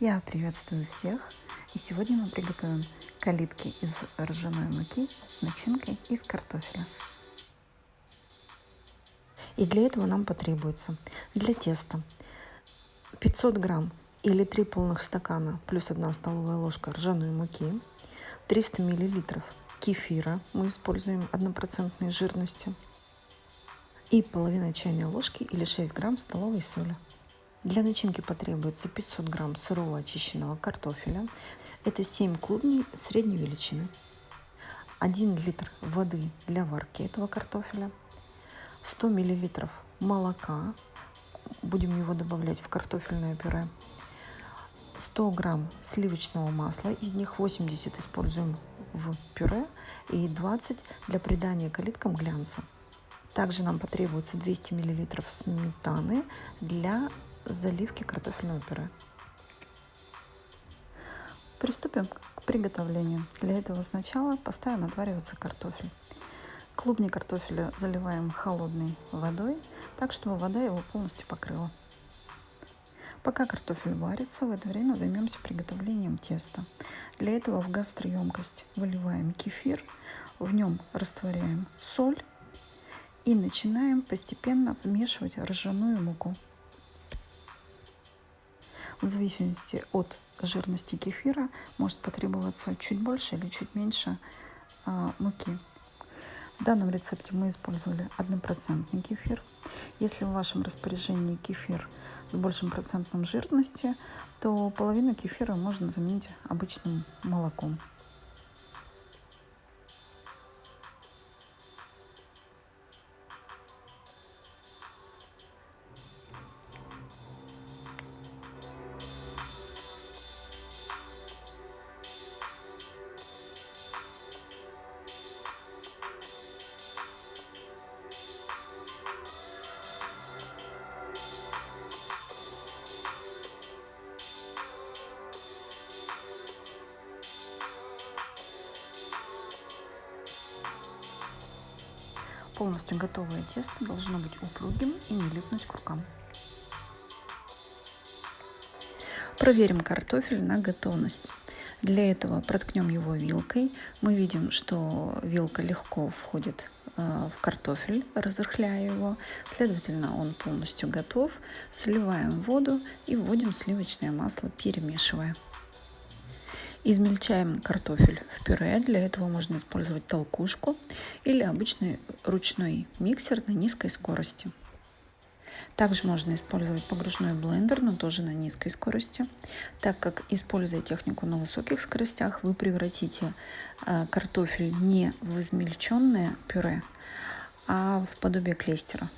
Я приветствую всех! И сегодня мы приготовим калитки из ржаной муки с начинкой из картофеля. И для этого нам потребуется для теста 500 грамм или 3 полных стакана плюс 1 столовая ложка ржаной муки, 300 миллилитров кефира, мы используем 1% жирности, и половина чайной ложки или 6 грамм столовой соли. Для начинки потребуется 500 грамм сырого очищенного картофеля. Это 7 клубней средней величины. 1 литр воды для варки этого картофеля. 100 миллилитров молока. Будем его добавлять в картофельное пюре. 100 грамм сливочного масла. Из них 80 используем в пюре и 20 для придания калиткам глянца. Также нам потребуется 200 миллилитров сметаны для заливки картофельного пюре. Приступим к приготовлению. Для этого сначала поставим отвариваться картофель. Клубни картофеля заливаем холодной водой, так чтобы вода его полностью покрыла. Пока картофель варится, в это время займемся приготовлением теста. Для этого в гастроемкость выливаем кефир, в нем растворяем соль и начинаем постепенно вмешивать ржаную муку. В зависимости от жирности кефира может потребоваться чуть больше или чуть меньше а, муки. В данном рецепте мы использовали однопроцентный кефир. Если в вашем распоряжении кефир с большим процентом жирности, то половину кефира можно заменить обычным молоком. Полностью готовое тесто должно быть упругим и не липнуть к рукам. Проверим картофель на готовность. Для этого проткнем его вилкой. Мы видим, что вилка легко входит э, в картофель, разрыхляя его. Следовательно, он полностью готов. Сливаем воду и вводим сливочное масло, перемешивая. Измельчаем картофель в пюре. Для этого можно использовать толкушку или обычный ручной миксер на низкой скорости. Также можно использовать погружной блендер, но тоже на низкой скорости, так как, используя технику на высоких скоростях, вы превратите э, картофель не в измельченное пюре, а в подобие клейстера.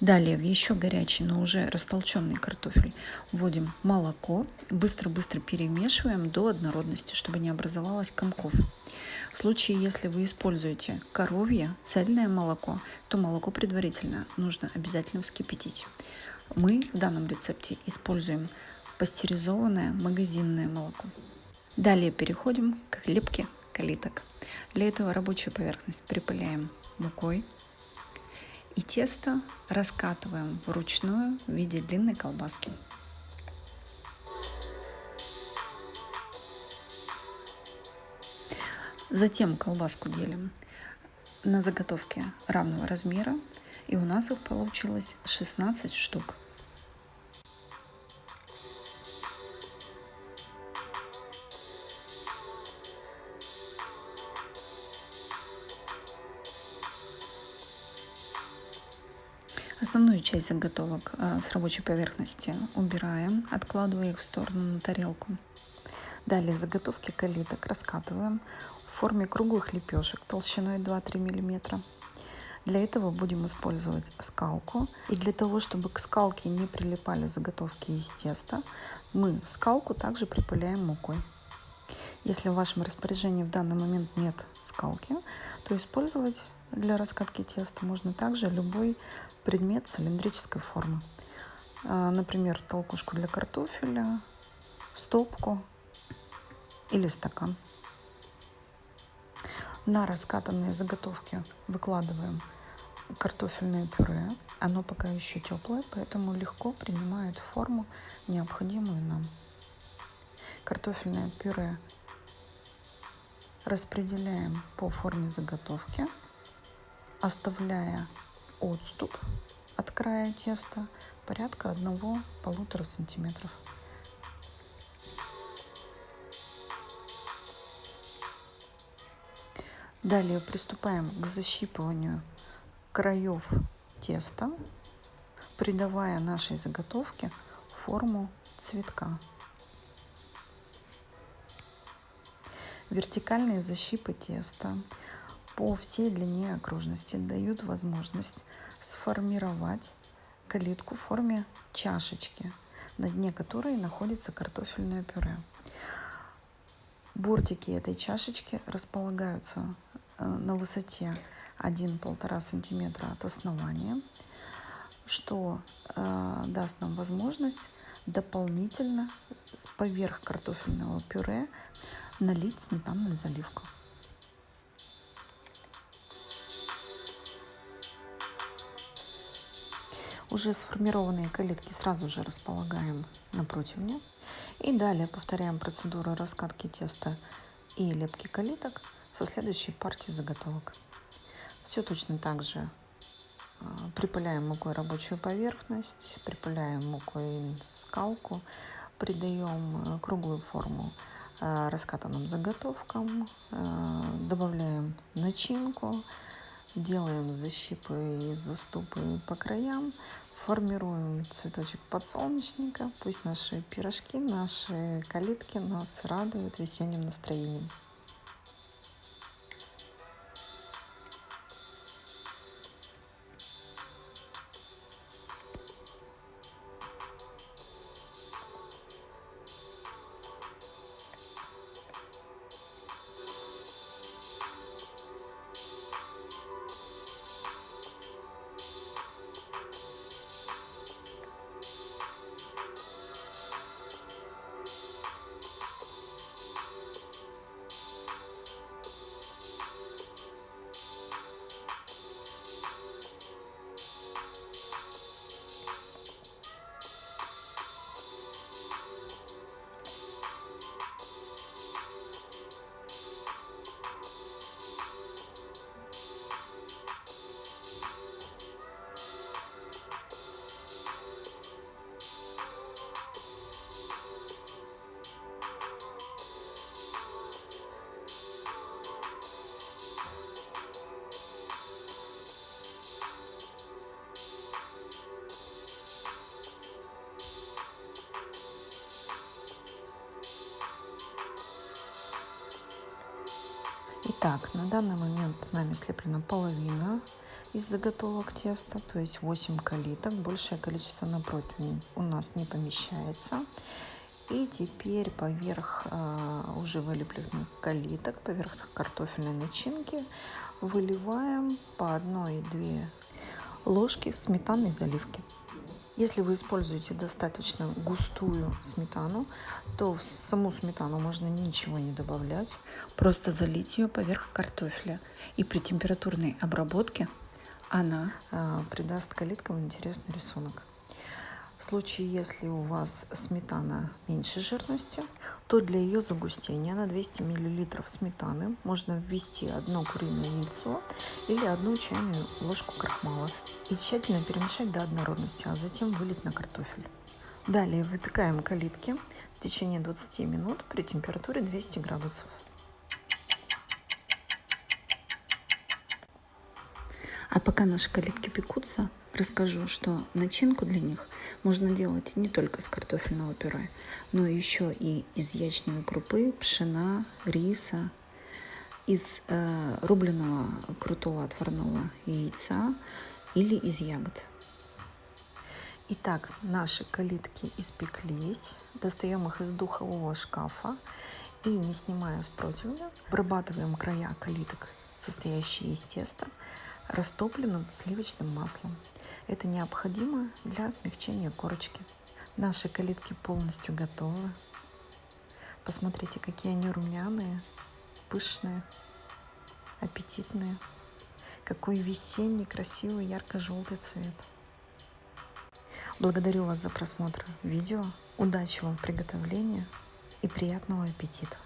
Далее в еще горячий, но уже растолченный картофель вводим молоко, быстро-быстро перемешиваем до однородности, чтобы не образовалось комков. В случае, если вы используете коровье, цельное молоко, то молоко предварительно нужно обязательно вскипятить. Мы в данном рецепте используем пастеризованное магазинное молоко. Далее переходим к лепке калиток. Для этого рабочую поверхность припыляем мукой, и тесто раскатываем вручную в виде длинной колбаски. Затем колбаску делим на заготовки равного размера, и у нас их получилось 16 штук. Основную часть заготовок э, с рабочей поверхности убираем, откладывая их в сторону на тарелку. Далее заготовки калиток раскатываем в форме круглых лепешек толщиной 2-3 мм. Для этого будем использовать скалку. И для того, чтобы к скалке не прилипали заготовки из теста, мы скалку также припыляем мукой. Если в вашем распоряжении в данный момент нет скалки, то использовать для раскатки теста можно также любой предмет цилиндрической формы. А, например, толкушку для картофеля, стопку или стакан. На раскатанные заготовки выкладываем картофельное пюре. Оно пока еще теплое, поэтому легко принимает форму, необходимую нам. Картофельное пюре распределяем по форме заготовки, оставляя отступ от края теста порядка 1-1,5 сантиметров. Далее приступаем к защипыванию краев теста, придавая нашей заготовке форму цветка. Вертикальные защипы теста по всей длине окружности дают возможность сформировать калитку в форме чашечки, на дне которой находится картофельное пюре. Бортики этой чашечки располагаются э, на высоте 1-1,5 сантиметра от основания, что э, даст нам возможность дополнительно поверх картофельного пюре налить сметанную заливку. Уже сформированные калитки сразу же располагаем на противне. И далее повторяем процедуру раскатки теста и лепки калиток со следующей партией заготовок. Все точно так же а, припыляем мукой рабочую поверхность, припыляем мукой скалку, придаем э, круглую форму Э, раскатанным заготовкам, э, добавляем начинку, делаем защипы и заступы по краям, формируем цветочек подсолнечника. Пусть наши пирожки, наши калитки нас радуют весенним настроением. Итак, на данный момент нами слеплена половина из заготовок теста, то есть 8 калиток. Большее количество на противне у нас не помещается. И теперь поверх э, уже вылепленных калиток, поверх картофельной начинки выливаем по 1-2 ложки сметанной заливки. Если вы используете достаточно густую сметану, то в саму сметану можно ничего не добавлять. Просто залить ее поверх картофеля. И при температурной обработке она э, придаст калиткам интересный рисунок. В случае, если у вас сметана меньше жирности, то для ее загустения на 200 мл сметаны можно ввести одно куриное яйцо или одну чайную ложку крахмала и тщательно перемешать до однородности, а затем вылить на картофель. Далее выпекаем калитки в течение 20 минут при температуре 200 градусов. А пока наши калитки пекутся, расскажу, что начинку для них можно делать не только из картофельного пюре, но еще и из ячной крупы, пшена, риса, из э, рубленого крутого отварного яйца, или из ягод. Итак, наши калитки испеклись. Достаем их из духового шкафа и, не снимая с противня, обрабатываем края калиток, состоящие из теста, растопленным сливочным маслом. Это необходимо для смягчения корочки. Наши калитки полностью готовы. Посмотрите, какие они румяные, пышные, аппетитные. Какой весенний, красивый, ярко-желтый цвет. Благодарю вас за просмотр видео. Удачи вам в приготовлении и приятного аппетита!